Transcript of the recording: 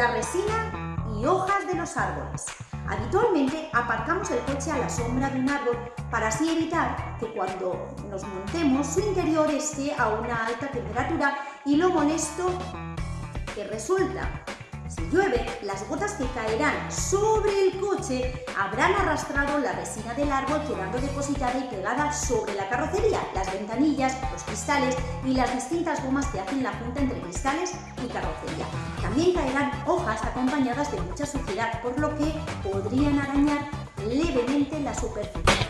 arena y hojas de los árboles. Habitualmente aparcamos el coche a la sombra de un árbol para así evitar que cuando nos montemos su interior esté a una alta temperatura y lo molesto que resulta si llueve, las gotas que caerán sobre el coche habrán arrastrado la resina del árbol quedando depositada y pegada sobre la carrocería, las ventanillas, los cristales y las distintas gomas que hacen la junta entre cristales y carrocería. También caerán hojas acompañadas de mucha suciedad, por lo que podrían arañar levemente la superficie.